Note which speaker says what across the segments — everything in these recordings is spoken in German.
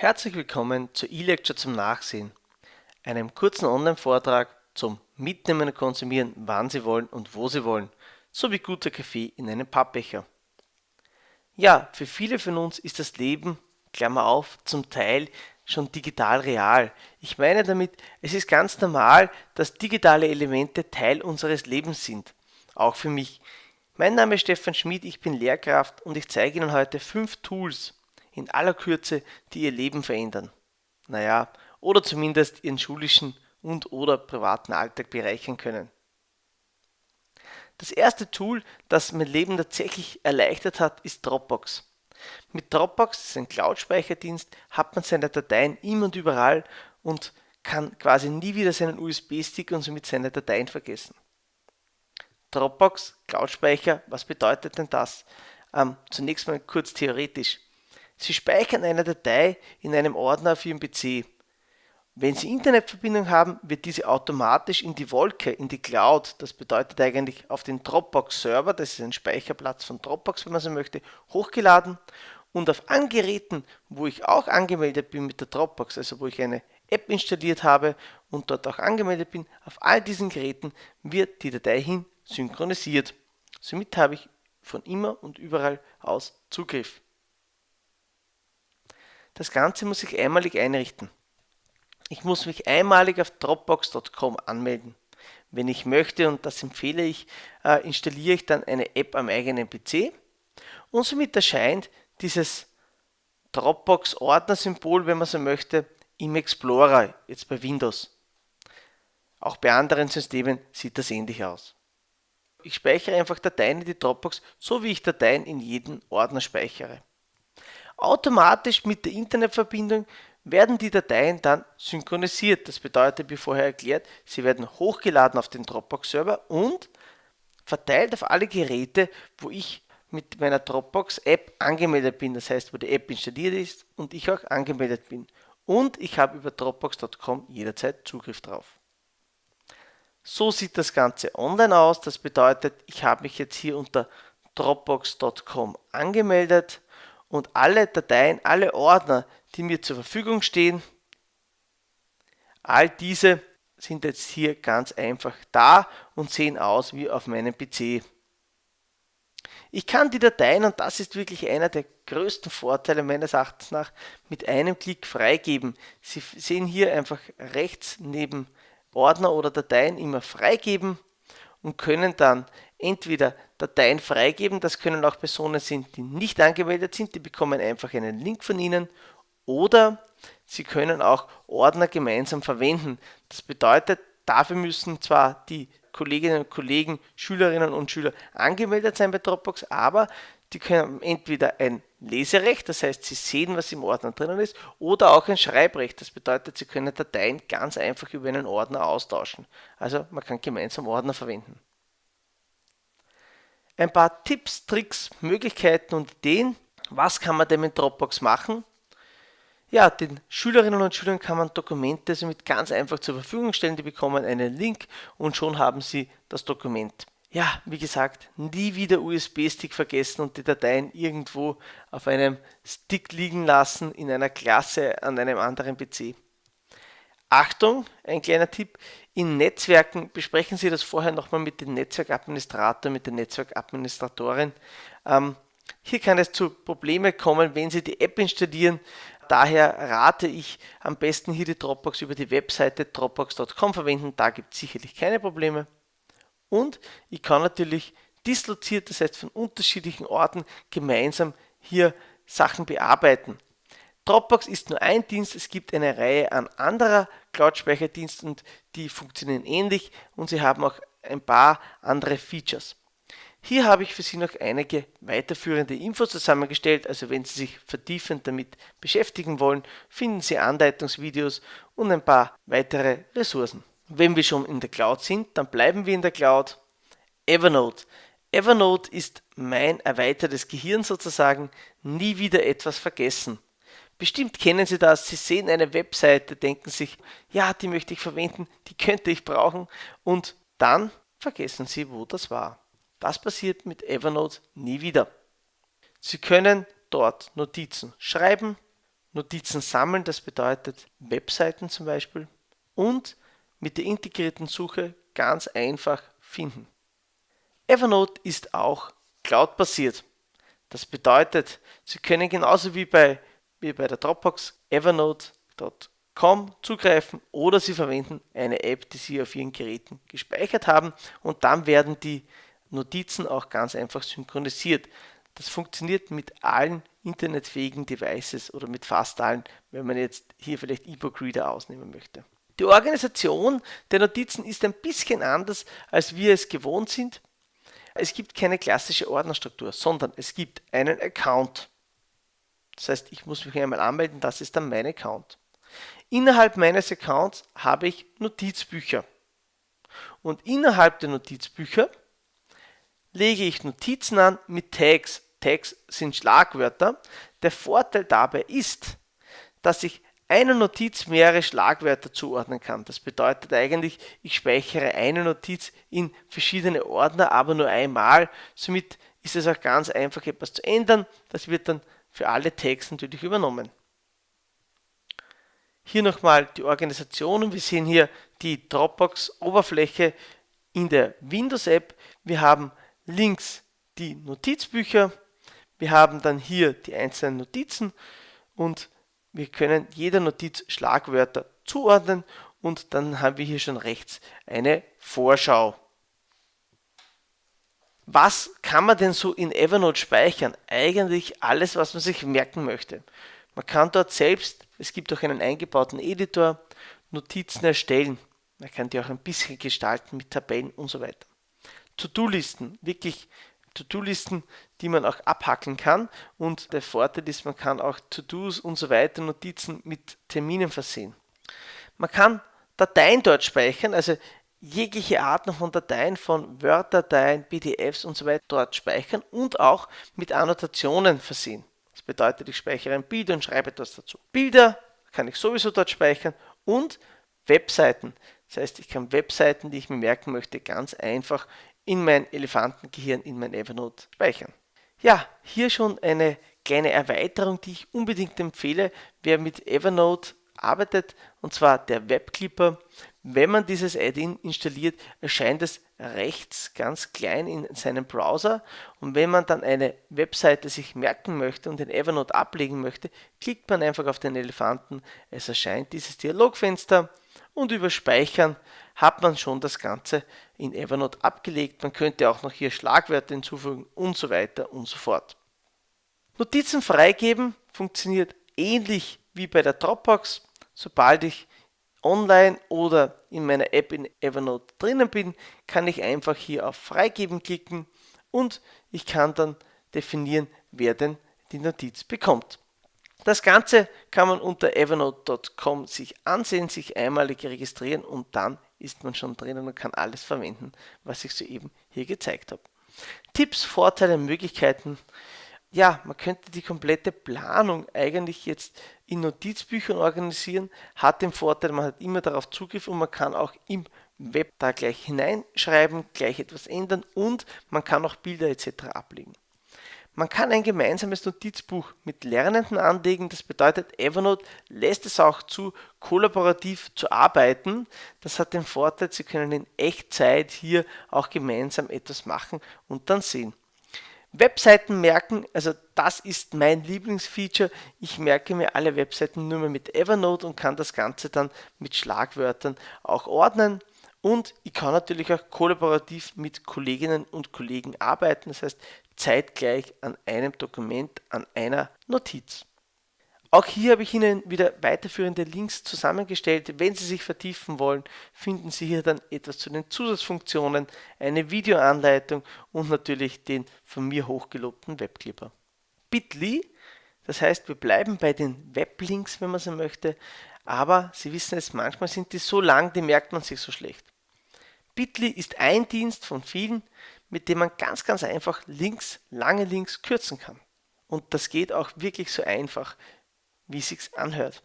Speaker 1: Herzlich willkommen zur E-Lecture zum Nachsehen, einem kurzen Online-Vortrag zum Mitnehmen und Konsumieren, wann Sie wollen und wo Sie wollen, sowie guter Kaffee in einem Pappbecher. Ja, für viele von uns ist das Leben, Klammer auf, zum Teil schon digital real. Ich meine damit, es ist ganz normal, dass digitale Elemente Teil unseres Lebens sind. Auch für mich. Mein Name ist Stefan Schmid, ich bin Lehrkraft und ich zeige Ihnen heute fünf Tools in aller Kürze, die Ihr Leben verändern. Naja, oder zumindest Ihren schulischen und oder privaten Alltag bereichern können. Das erste Tool, das mein Leben tatsächlich erleichtert hat, ist Dropbox. Mit Dropbox, das ist ein Cloud-Speicherdienst, hat man seine Dateien immer und überall und kann quasi nie wieder seinen USB-Stick und somit seine Dateien vergessen. Dropbox, Cloud-Speicher, was bedeutet denn das? Ähm, zunächst mal kurz theoretisch. Sie speichern eine Datei in einem Ordner auf Ihrem PC. Wenn Sie Internetverbindung haben, wird diese automatisch in die Wolke, in die Cloud, das bedeutet eigentlich auf den Dropbox-Server, das ist ein Speicherplatz von Dropbox, wenn man so möchte, hochgeladen und auf Angeräten, wo ich auch angemeldet bin mit der Dropbox, also wo ich eine App installiert habe und dort auch angemeldet bin, auf all diesen Geräten wird die Datei hin synchronisiert. Somit habe ich von immer und überall aus Zugriff. Das Ganze muss ich einmalig einrichten. Ich muss mich einmalig auf Dropbox.com anmelden. Wenn ich möchte, und das empfehle ich, äh, installiere ich dann eine App am eigenen PC und somit erscheint dieses Dropbox-Ordner-Symbol, wenn man so möchte, im Explorer, jetzt bei Windows. Auch bei anderen Systemen sieht das ähnlich aus. Ich speichere einfach Dateien in die Dropbox, so wie ich Dateien in jeden Ordner speichere. Automatisch mit der Internetverbindung werden die Dateien dann synchronisiert. Das bedeutet, wie vorher erklärt, sie werden hochgeladen auf den Dropbox-Server und verteilt auf alle Geräte, wo ich mit meiner Dropbox-App angemeldet bin. Das heißt, wo die App installiert ist und ich auch angemeldet bin. Und ich habe über Dropbox.com jederzeit Zugriff drauf. So sieht das Ganze online aus. Das bedeutet, ich habe mich jetzt hier unter Dropbox.com angemeldet und alle Dateien, alle Ordner, die mir zur Verfügung stehen. All diese sind jetzt hier ganz einfach da und sehen aus wie auf meinem PC. Ich kann die Dateien, und das ist wirklich einer der größten Vorteile meines Erachtens nach, mit einem Klick freigeben. Sie sehen hier einfach rechts neben Ordner oder Dateien immer freigeben und können dann entweder Dateien freigeben, das können auch Personen sein, die nicht angemeldet sind, die bekommen einfach einen Link von Ihnen oder Sie können auch Ordner gemeinsam verwenden. Das bedeutet, dafür müssen zwar die Kolleginnen und Kollegen, Schülerinnen und Schüler angemeldet sein bei Dropbox, aber die können entweder ein Leserecht, das heißt, sie sehen, was im Ordner drinnen ist, oder auch ein Schreibrecht. Das bedeutet, sie können Dateien ganz einfach über einen Ordner austauschen. Also man kann gemeinsam Ordner verwenden. Ein paar Tipps, Tricks, Möglichkeiten und Ideen. Was kann man denn mit Dropbox machen? Ja, den Schülerinnen und Schülern kann man Dokumente somit ganz einfach zur Verfügung stellen. Die bekommen einen Link und schon haben sie das Dokument. Ja, wie gesagt, nie wieder USB-Stick vergessen und die Dateien irgendwo auf einem Stick liegen lassen in einer Klasse an einem anderen PC. Achtung, ein kleiner Tipp, in Netzwerken besprechen Sie das vorher nochmal mit dem Netzwerkadministrator, mit der Netzwerkadministratorin. Ähm, hier kann es zu Problemen kommen, wenn Sie die App installieren. Daher rate ich am besten hier die Dropbox über die Webseite dropbox.com verwenden. Da gibt es sicherlich keine Probleme. Und ich kann natürlich disloziert, das heißt von unterschiedlichen Orten gemeinsam hier Sachen bearbeiten. Dropbox ist nur ein Dienst, es gibt eine Reihe an anderer Cloud-Speicherdiensten und die funktionieren ähnlich und sie haben auch ein paar andere Features. Hier habe ich für Sie noch einige weiterführende Infos zusammengestellt, also wenn Sie sich vertiefend damit beschäftigen wollen, finden Sie Anleitungsvideos und ein paar weitere Ressourcen. Wenn wir schon in der Cloud sind, dann bleiben wir in der Cloud. Evernote. Evernote ist mein erweitertes Gehirn sozusagen, nie wieder etwas vergessen. Bestimmt kennen Sie das, Sie sehen eine Webseite, denken sich, ja, die möchte ich verwenden, die könnte ich brauchen und dann vergessen Sie, wo das war. Das passiert mit Evernote nie wieder. Sie können dort Notizen schreiben Notizen sammeln, das bedeutet Webseiten zum Beispiel und mit der integrierten Suche ganz einfach finden. Evernote ist auch Cloud-basiert. Das bedeutet, Sie können genauso wie bei, wie bei der Dropbox evernote.com zugreifen oder Sie verwenden eine App, die Sie auf Ihren Geräten gespeichert haben und dann werden die Notizen auch ganz einfach synchronisiert. Das funktioniert mit allen internetfähigen Devices oder mit fast allen, wenn man jetzt hier vielleicht E-Book Reader ausnehmen möchte. Die Organisation der Notizen ist ein bisschen anders, als wir es gewohnt sind. Es gibt keine klassische Ordnerstruktur, sondern es gibt einen Account. Das heißt, ich muss mich einmal anmelden, das ist dann mein Account. Innerhalb meines Accounts habe ich Notizbücher. Und innerhalb der Notizbücher lege ich Notizen an mit Tags. Tags sind Schlagwörter. Der Vorteil dabei ist, dass ich einer Notiz mehrere Schlagwörter zuordnen kann. Das bedeutet eigentlich, ich speichere eine Notiz in verschiedene Ordner, aber nur einmal. Somit ist es auch ganz einfach etwas zu ändern. Das wird dann für alle Tags natürlich übernommen. Hier nochmal die Organisation. Wir sehen hier die Dropbox-Oberfläche in der Windows-App. Wir haben links die Notizbücher. Wir haben dann hier die einzelnen Notizen und wir können jeder Notiz Schlagwörter zuordnen und dann haben wir hier schon rechts eine Vorschau. Was kann man denn so in Evernote speichern? Eigentlich alles, was man sich merken möchte. Man kann dort selbst, es gibt auch einen eingebauten Editor, Notizen erstellen. Man kann die auch ein bisschen gestalten mit Tabellen und so weiter. To-Do-Listen, wirklich To-Do-Listen, die man auch abhacken kann. Und der Vorteil ist, man kann auch To-Dos und so weiter, Notizen mit Terminen versehen. Man kann Dateien dort speichern, also jegliche Arten von Dateien, von Word-Dateien, PDFs und so weiter dort speichern und auch mit Annotationen versehen. Das bedeutet, ich speichere ein Bild und schreibe etwas dazu. Bilder kann ich sowieso dort speichern und Webseiten. Das heißt, ich kann Webseiten, die ich mir merken möchte, ganz einfach in mein Elefantengehirn, in mein Evernote speichern. Ja, hier schon eine kleine Erweiterung, die ich unbedingt empfehle, wer mit Evernote arbeitet, und zwar der Webclipper. Wenn man dieses Add-in installiert, erscheint es rechts ganz klein in seinem Browser und wenn man dann eine Webseite sich merken möchte und in Evernote ablegen möchte, klickt man einfach auf den Elefanten, es erscheint dieses Dialogfenster und über Speichern hat man schon das Ganze in Evernote abgelegt. Man könnte auch noch hier Schlagwörter hinzufügen und so weiter und so fort. Notizen freigeben funktioniert ähnlich wie bei der Dropbox. Sobald ich online oder in meiner App in Evernote drinnen bin, kann ich einfach hier auf Freigeben klicken und ich kann dann definieren, wer denn die Notiz bekommt. Das Ganze kann man unter evernote.com sich ansehen, sich einmalig registrieren und dann ist man schon drinnen und kann alles verwenden, was ich soeben hier gezeigt habe. Tipps, Vorteile, Möglichkeiten. Ja, man könnte die komplette Planung eigentlich jetzt in Notizbüchern organisieren, hat den Vorteil, man hat immer darauf Zugriff und man kann auch im Web da gleich hineinschreiben, gleich etwas ändern und man kann auch Bilder etc. ablegen. Man kann ein gemeinsames Notizbuch mit Lernenden anlegen. Das bedeutet, Evernote lässt es auch zu, kollaborativ zu arbeiten. Das hat den Vorteil, Sie können in Echtzeit hier auch gemeinsam etwas machen und dann sehen. Webseiten merken, also das ist mein Lieblingsfeature. Ich merke mir alle Webseiten nur mehr mit Evernote und kann das Ganze dann mit Schlagwörtern auch ordnen. Und ich kann natürlich auch kollaborativ mit Kolleginnen und Kollegen arbeiten, das heißt zeitgleich an einem Dokument, an einer Notiz. Auch hier habe ich Ihnen wieder weiterführende Links zusammengestellt. Wenn Sie sich vertiefen wollen, finden Sie hier dann etwas zu den Zusatzfunktionen, eine Videoanleitung und natürlich den von mir hochgelobten Webclipper. Bitly, das heißt, wir bleiben bei den Weblinks, wenn man so möchte, aber Sie wissen es, manchmal sind die so lang, die merkt man sich so schlecht. Bitly ist ein Dienst von vielen, mit dem man ganz, ganz einfach Links, lange Links kürzen kann. Und das geht auch wirklich so einfach, wie es sich anhört.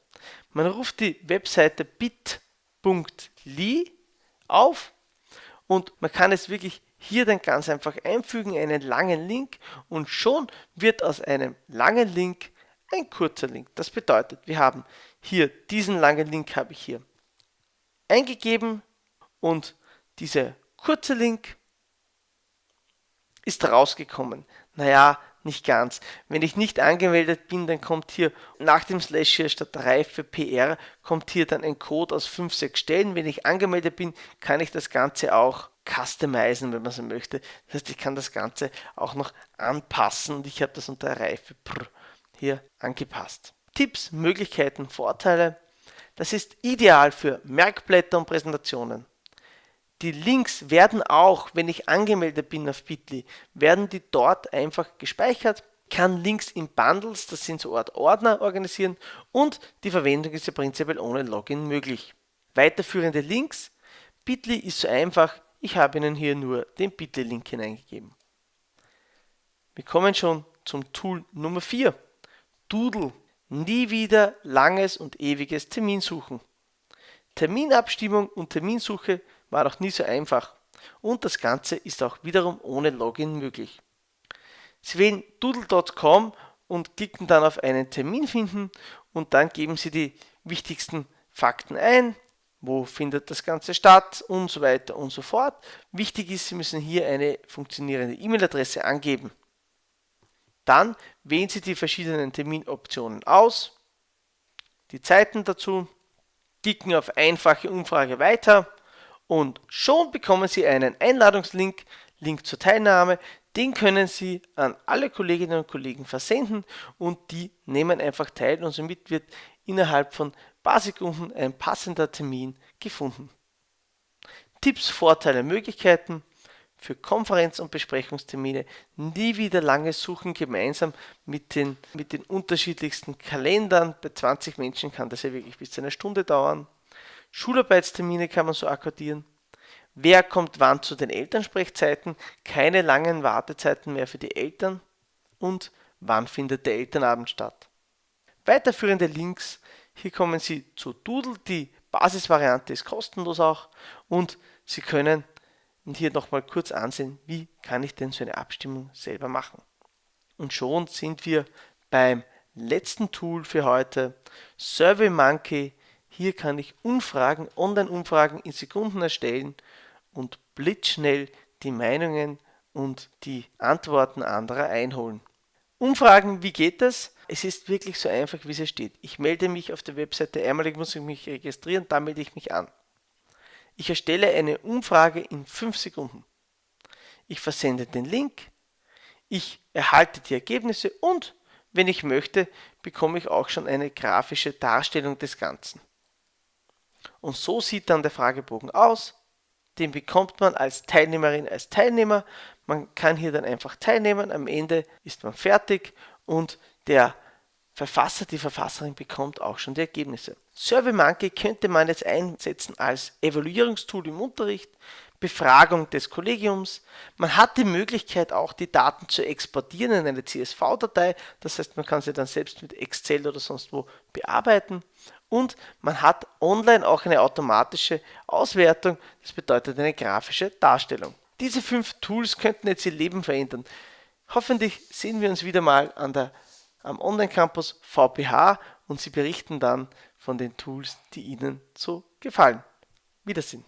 Speaker 1: Man ruft die Webseite bit.ly auf und man kann es wirklich hier dann ganz einfach einfügen, einen langen Link und schon wird aus einem langen Link ein kurzer Link. Das bedeutet, wir haben hier diesen langen Link habe ich hier eingegeben und dieser kurze Link ist rausgekommen. Naja, nicht ganz. Wenn ich nicht angemeldet bin, dann kommt hier nach dem Slash hier statt Reife PR kommt hier dann ein Code aus 5, 6 Stellen. Wenn ich angemeldet bin, kann ich das Ganze auch customizen, wenn man so möchte. Das heißt, ich kann das Ganze auch noch anpassen und ich habe das unter Reife PR hier angepasst. Tipps, Möglichkeiten, Vorteile. Das ist ideal für Merkblätter und Präsentationen. Die Links werden auch, wenn ich angemeldet bin auf Bitly, werden die dort einfach gespeichert, kann Links in Bundles, das sind so Art Ordner, organisieren und die Verwendung ist ja prinzipiell ohne Login möglich. Weiterführende Links. Bitly ist so einfach, ich habe Ihnen hier nur den Bitly-Link hineingegeben. Wir kommen schon zum Tool Nummer 4. Doodle. Nie wieder langes und ewiges Terminsuchen. Terminabstimmung und Terminsuche war auch nie so einfach und das Ganze ist auch wiederum ohne Login möglich. Sie wählen doodle.com und klicken dann auf einen Termin finden und dann geben Sie die wichtigsten Fakten ein, wo findet das Ganze statt und so weiter und so fort. Wichtig ist, Sie müssen hier eine funktionierende E-Mail-Adresse angeben. Dann wählen Sie die verschiedenen Terminoptionen aus, die Zeiten dazu, klicken auf einfache Umfrage weiter und schon bekommen Sie einen Einladungslink, Link zur Teilnahme, den können Sie an alle Kolleginnen und Kollegen versenden und die nehmen einfach teil und somit wird innerhalb von paar Sekunden ein passender Termin gefunden. Tipps, Vorteile, Möglichkeiten für Konferenz- und Besprechungstermine nie wieder lange suchen gemeinsam mit den, mit den unterschiedlichsten Kalendern. Bei 20 Menschen kann das ja wirklich bis zu einer Stunde dauern. Schularbeitstermine kann man so akkordieren. Wer kommt wann zu den Elternsprechzeiten? Keine langen Wartezeiten mehr für die Eltern. Und wann findet der Elternabend statt? Weiterführende Links. Hier kommen Sie zu Doodle. Die Basisvariante ist kostenlos auch. Und Sie können hier nochmal kurz ansehen, wie kann ich denn so eine Abstimmung selber machen. Und schon sind wir beim letzten Tool für heute, SurveyMonkey hier kann ich Umfragen, Online-Umfragen in Sekunden erstellen und blitzschnell die Meinungen und die Antworten anderer einholen. Umfragen, wie geht das? Es ist wirklich so einfach, wie es steht. Ich melde mich auf der Webseite, einmal muss ich mich registrieren, dann melde ich mich an. Ich erstelle eine Umfrage in 5 Sekunden. Ich versende den Link, ich erhalte die Ergebnisse und, wenn ich möchte, bekomme ich auch schon eine grafische Darstellung des Ganzen. Und so sieht dann der Fragebogen aus. Den bekommt man als Teilnehmerin, als Teilnehmer. Man kann hier dann einfach teilnehmen. Am Ende ist man fertig und der Verfasser, die Verfasserin bekommt auch schon die Ergebnisse. SurveyMonkey könnte man jetzt einsetzen als Evaluierungstool im Unterricht, Befragung des Kollegiums. Man hat die Möglichkeit auch die Daten zu exportieren in eine CSV-Datei. Das heißt, man kann sie dann selbst mit Excel oder sonst wo bearbeiten und man hat online auch eine automatische Auswertung, das bedeutet eine grafische Darstellung. Diese fünf Tools könnten jetzt Ihr Leben verändern. Hoffentlich sehen wir uns wieder mal an der, am Online-Campus VPH und Sie berichten dann von den Tools, die Ihnen so gefallen. Wiedersehen.